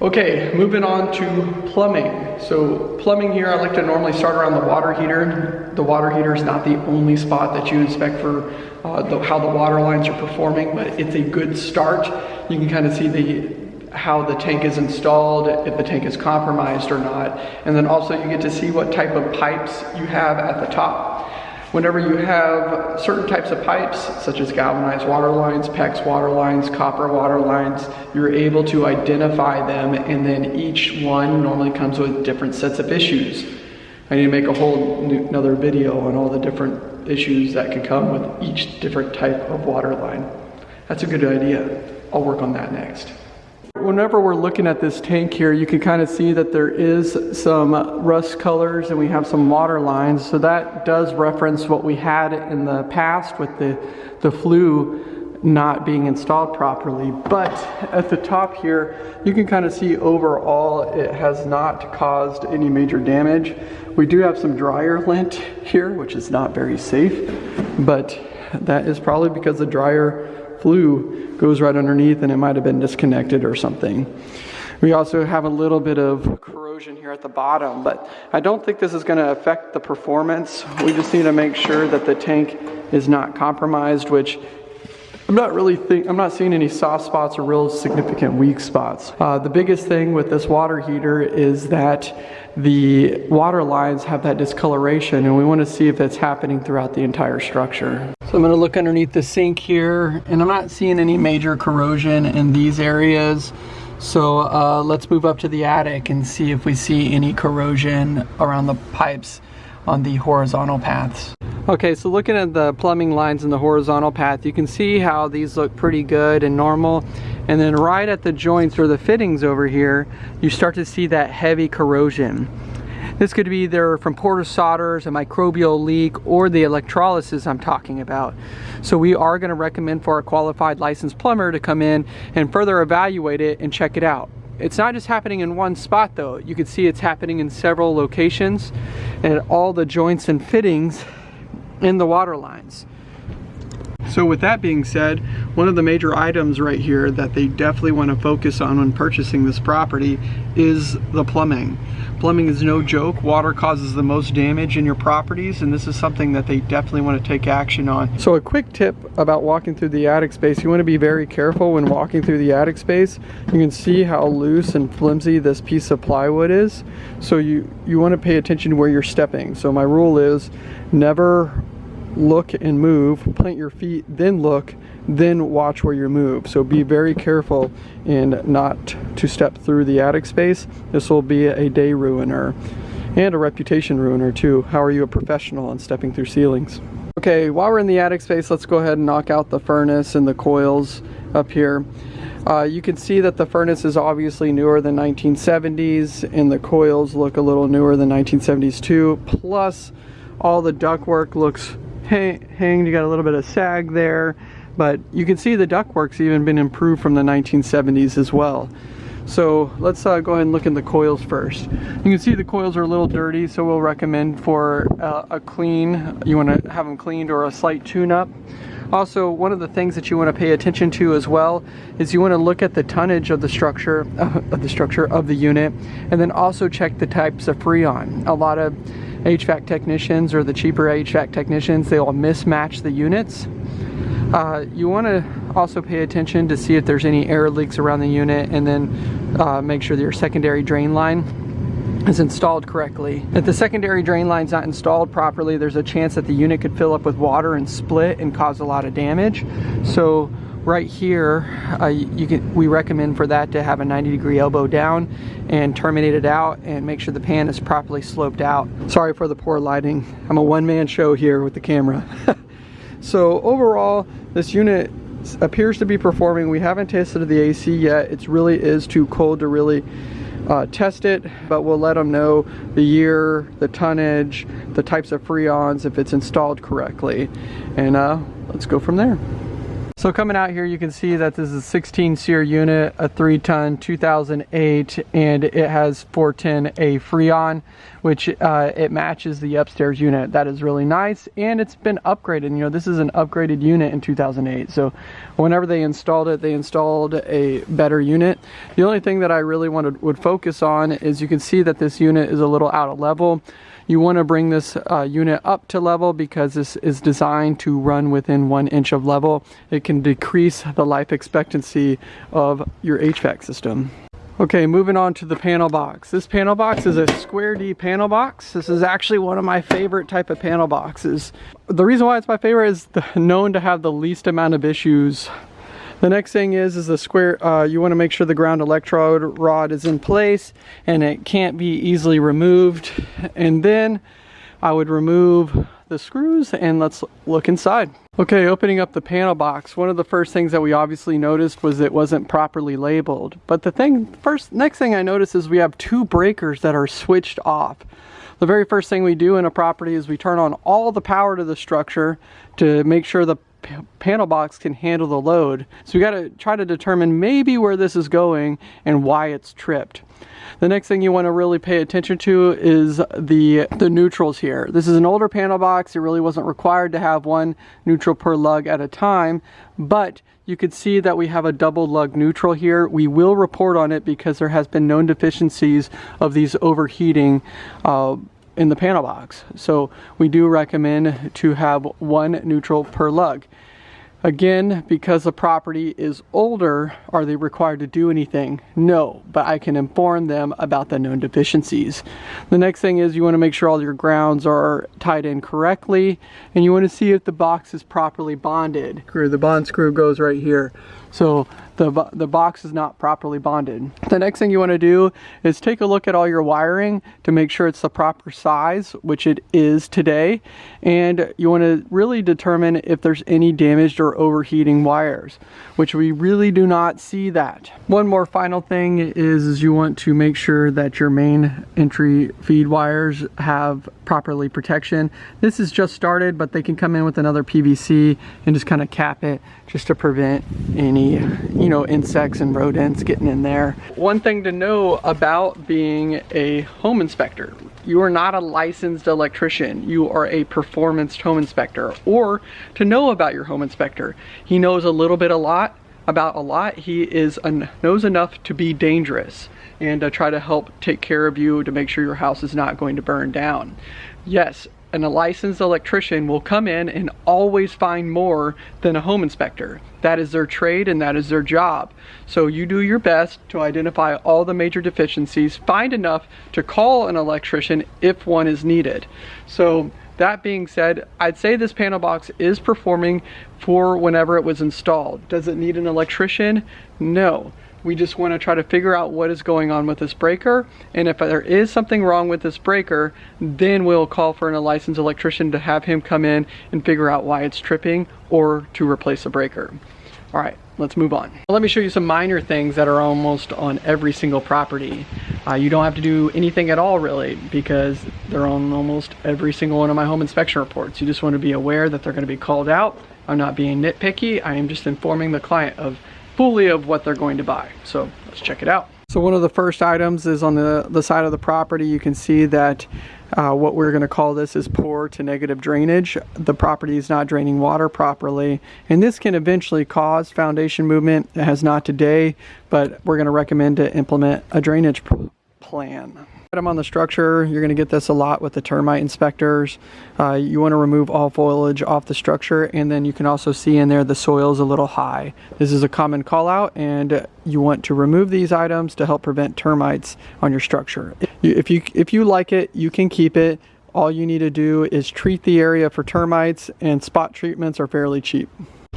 Okay, moving on to plumbing. So plumbing here, I like to normally start around the water heater. The water heater is not the only spot that you inspect for uh, the, how the water lines are performing, but it's a good start. You can kind of see the how the tank is installed, if the tank is compromised or not. And then also you get to see what type of pipes you have at the top. Whenever you have certain types of pipes, such as galvanized water lines, PEX water lines, copper water lines, you're able to identify them and then each one normally comes with different sets of issues. I need to make a whole new, another video on all the different issues that can come with each different type of water line. That's a good idea. I'll work on that next. Whenever we're looking at this tank here, you can kind of see that there is some rust colors and we have some water lines. So that does reference what we had in the past with the, the flue not being installed properly. But at the top here, you can kind of see overall it has not caused any major damage. We do have some dryer lint here, which is not very safe, but that is probably because the dryer flue goes right underneath and it might have been disconnected or something. We also have a little bit of corrosion here at the bottom, but I don't think this is going to affect the performance. We just need to make sure that the tank is not compromised, which I'm not really think I'm not seeing any soft spots or real significant weak spots. Uh, the biggest thing with this water heater is that the water lines have that discoloration and we want to see if that's happening throughout the entire structure. So I'm going to look underneath the sink here and I'm not seeing any major corrosion in these areas. So uh, let's move up to the attic and see if we see any corrosion around the pipes on the horizontal paths. Okay, so looking at the plumbing lines in the horizontal path, you can see how these look pretty good and normal. And then right at the joints or the fittings over here, you start to see that heavy corrosion. This could be either from porous solders, a microbial leak, or the electrolysis I'm talking about. So we are gonna recommend for a qualified licensed plumber to come in and further evaluate it and check it out. It's not just happening in one spot though. You can see it's happening in several locations and all the joints and fittings in the water lines. So with that being said, one of the major items right here that they definitely want to focus on when purchasing this property is the plumbing. Plumbing is no joke. Water causes the most damage in your properties and this is something that they definitely want to take action on. So a quick tip about walking through the attic space. You want to be very careful when walking through the attic space. You can see how loose and flimsy this piece of plywood is. So you, you want to pay attention to where you're stepping. So my rule is never look and move, plant your feet, then look, then watch where you move. So be very careful and not to step through the attic space. This will be a day ruiner and a reputation ruiner too. How are you a professional on stepping through ceilings? Okay, while we're in the attic space, let's go ahead and knock out the furnace and the coils up here. Uh, you can see that the furnace is obviously newer than 1970s and the coils look a little newer than 1970s too. Plus, all the ductwork looks hanged. You got a little bit of sag there, but you can see the ductwork's even been improved from the 1970s as well. So let's uh, go ahead and look in the coils first. You can see the coils are a little dirty, so we'll recommend for uh, a clean, you want to have them cleaned or a slight tune-up. Also, one of the things that you want to pay attention to as well is you want to look at the tonnage of the structure of the structure of the unit, and then also check the types of freon. A lot of HVAC technicians or the cheaper HVAC technicians, they will mismatch the units. Uh, you want to also pay attention to see if there's any air leaks around the unit and then uh, make sure that your secondary drain line is installed correctly. If the secondary drain line's not installed properly, there's a chance that the unit could fill up with water and split and cause a lot of damage. So right here, uh, you can we recommend for that to have a 90 degree elbow down and terminate it out and make sure the pan is properly sloped out. Sorry for the poor lighting. I'm a one-man show here with the camera. so overall, this unit appears to be performing. We haven't tested the AC yet. It really is too cold to really uh, test it, but we'll let them know the year, the tonnage, the types of freons, if it's installed correctly. And uh, let's go from there. So coming out here, you can see that this is a 16 SEER unit, a three ton, 2008, and it has 410A Freon, which uh, it matches the upstairs unit. That is really nice, and it's been upgraded. You know, this is an upgraded unit in 2008. So whenever they installed it, they installed a better unit. The only thing that I really wanted would focus on is you can see that this unit is a little out of level. You want to bring this uh, unit up to level because this is designed to run within one inch of level. It can decrease the life expectancy of your HVAC system. Okay, moving on to the panel box. This panel box is a square D panel box. This is actually one of my favorite type of panel boxes. The reason why it's my favorite is the, known to have the least amount of issues the next thing is, is the square, uh, you wanna make sure the ground electrode rod is in place and it can't be easily removed. And then I would remove the screws and let's look inside. Okay, opening up the panel box, one of the first things that we obviously noticed was it wasn't properly labeled. But the thing, first, next thing I noticed is we have two breakers that are switched off. The very first thing we do in a property is we turn on all the power to the structure to make sure the panel box can handle the load. So we got to try to determine maybe where this is going and why it's tripped. The next thing you want to really pay attention to is the, the neutrals here. This is an older panel box. It really wasn't required to have one neutral per lug at a time, but you could see that we have a double lug neutral here. We will report on it because there has been known deficiencies of these overheating uh, in the panel box. So we do recommend to have one neutral per lug. Again, because the property is older, are they required to do anything? No, but I can inform them about the known deficiencies. The next thing is you want to make sure all your grounds are tied in correctly and you want to see if the box is properly bonded. The bond screw goes right here. So the, the box is not properly bonded. The next thing you want to do is take a look at all your wiring to make sure it's the proper size, which it is today. And you want to really determine if there's any damaged or overheating wires, which we really do not see that. One more final thing is, is you want to make sure that your main entry feed wires have properly protection. This is just started, but they can come in with another PVC and just kind of cap it just to prevent any, you know, insects and rodents getting in there. One thing to know about being a home inspector, you are not a licensed electrician. You are a performance home inspector. Or to know about your home inspector, he knows a little bit a lot about a lot. He is an knows enough to be dangerous and try to help take care of you to make sure your house is not going to burn down. Yes, and a licensed electrician will come in and always find more than a home inspector. That is their trade and that is their job. So you do your best to identify all the major deficiencies, find enough to call an electrician if one is needed. So that being said, I'd say this panel box is performing for whenever it was installed. Does it need an electrician? No. We just want to try to figure out what is going on with this breaker. And if there is something wrong with this breaker, then we'll call for a licensed electrician to have him come in and figure out why it's tripping or to replace the breaker. All right, let's move on. Let me show you some minor things that are almost on every single property. Uh, you don't have to do anything at all really because they're on almost every single one of my home inspection reports. You just want to be aware that they're going to be called out. I'm not being nitpicky. I am just informing the client of fully of what they're going to buy. So let's check it out. So one of the first items is on the, the side of the property. You can see that uh, what we're going to call this is poor to negative drainage. The property is not draining water properly and this can eventually cause foundation movement. It has not today, but we're going to recommend to implement a drainage plan item on the structure, you're going to get this a lot with the termite inspectors. Uh, you want to remove all foliage off the structure and then you can also see in there the soil is a little high. This is a common call out and you want to remove these items to help prevent termites on your structure. If you, if you like it, you can keep it. All you need to do is treat the area for termites and spot treatments are fairly cheap.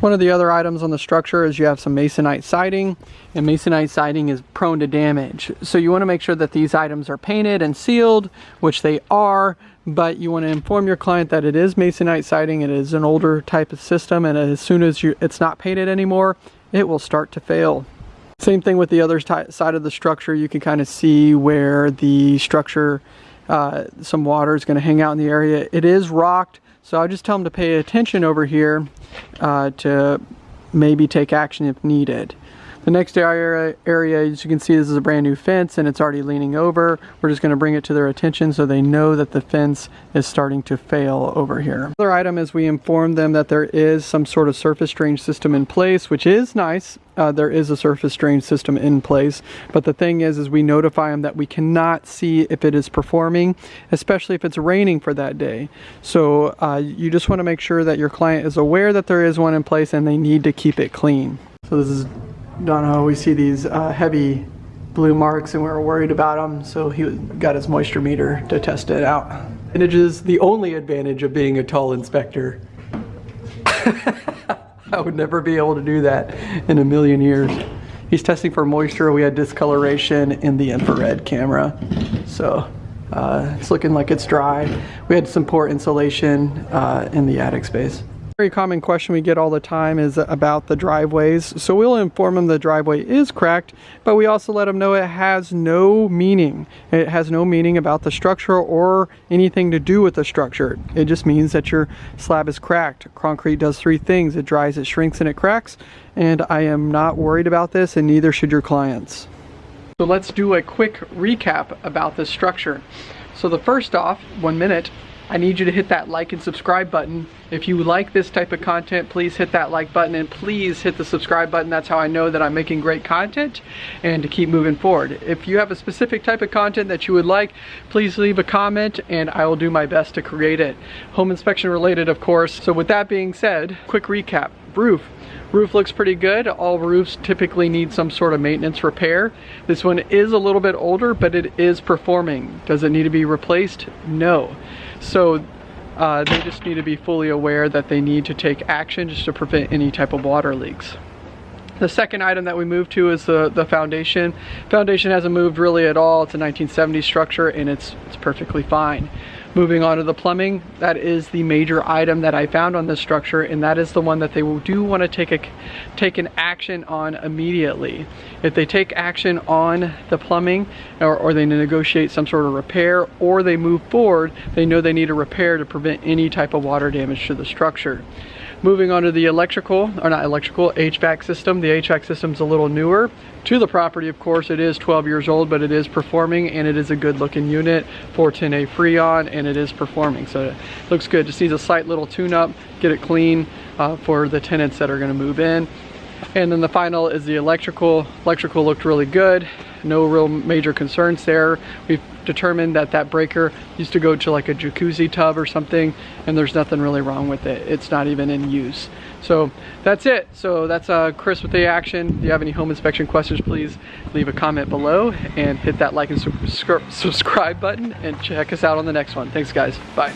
One of the other items on the structure is you have some masonite siding and masonite siding is prone to damage. So you want to make sure that these items are painted and sealed, which they are, but you want to inform your client that it is masonite siding, it is an older type of system and as soon as you, it's not painted anymore, it will start to fail. Same thing with the other side of the structure, you can kind of see where the structure, uh, some water is going to hang out in the area. It is rocked, so I just tell them to pay attention over here uh, to maybe take action if needed. The next area, area, as you can see, this is a brand new fence and it's already leaning over. We're just gonna bring it to their attention so they know that the fence is starting to fail over here. Another item is we inform them that there is some sort of surface drain system in place, which is nice. Uh, there is a surface drain system in place, but the thing is, is we notify them that we cannot see if it is performing, especially if it's raining for that day. So uh, you just wanna make sure that your client is aware that there is one in place and they need to keep it clean. So this is Dono, we see these uh, heavy blue marks and we were worried about them, so he got his moisture meter to test it out. And it is the only advantage of being a tall inspector. I would never be able to do that in a million years. He's testing for moisture. We had discoloration in the infrared camera. So uh, it's looking like it's dry. We had some poor insulation uh, in the attic space very common question we get all the time is about the driveways. So we'll inform them the driveway is cracked, but we also let them know it has no meaning. It has no meaning about the structure or anything to do with the structure. It just means that your slab is cracked. Concrete does three things. It dries, it shrinks, and it cracks. And I am not worried about this and neither should your clients. So let's do a quick recap about this structure. So the first off, one minute, I need you to hit that like and subscribe button. If you like this type of content, please hit that like button and please hit the subscribe button. That's how I know that I'm making great content and to keep moving forward. If you have a specific type of content that you would like, please leave a comment and I will do my best to create it. Home inspection related, of course. So with that being said, quick recap. Roof. Roof looks pretty good. All roofs typically need some sort of maintenance repair. This one is a little bit older, but it is performing. Does it need to be replaced? No. So uh, they just need to be fully aware that they need to take action just to prevent any type of water leaks. The second item that we moved to is the, the foundation. Foundation hasn't moved really at all. It's a 1970s structure and it's, it's perfectly fine. Moving on to the plumbing, that is the major item that I found on this structure and that is the one that they do want to take a take an action on immediately. If they take action on the plumbing or, or they negotiate some sort of repair or they move forward, they know they need a repair to prevent any type of water damage to the structure. Moving on to the electrical, or not electrical, HVAC system. The HVAC system's a little newer. To the property, of course, it is 12 years old, but it is performing and it is a good looking unit, 410A Freon, and it is performing. So it looks good. Just needs a slight little tune up, get it clean uh, for the tenants that are gonna move in. And then the final is the electrical. Electrical looked really good. No real major concerns there. We've determined that that breaker used to go to like a jacuzzi tub or something and there's nothing really wrong with it. It's not even in use. So that's it. So that's uh, Chris with the action. If you have any home inspection questions, please leave a comment below and hit that like and subscribe button and check us out on the next one. Thanks guys. Bye.